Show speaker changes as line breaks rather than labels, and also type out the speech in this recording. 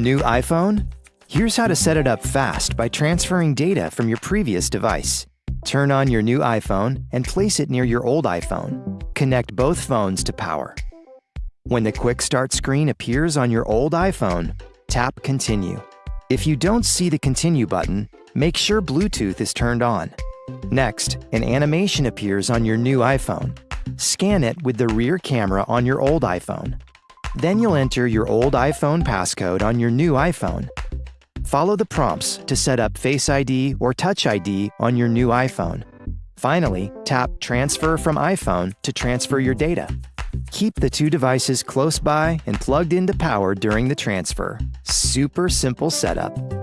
New iPhone? Here's how to set it up fast by transferring data from your previous device. Turn on your new iPhone and place it near your old iPhone. Connect both phones to power. When the Quick Start screen appears on your old iPhone, tap Continue. If you don't see the Continue button, make sure Bluetooth is turned on. Next, an animation appears on your new iPhone. Scan it with the rear camera on your old iPhone. Then you'll enter your old iPhone passcode on your new iPhone. Follow the prompts to set up Face ID or Touch ID on your new iPhone. Finally, tap Transfer from iPhone to transfer your data. Keep the two devices close by and plugged into power during the transfer. Super simple setup.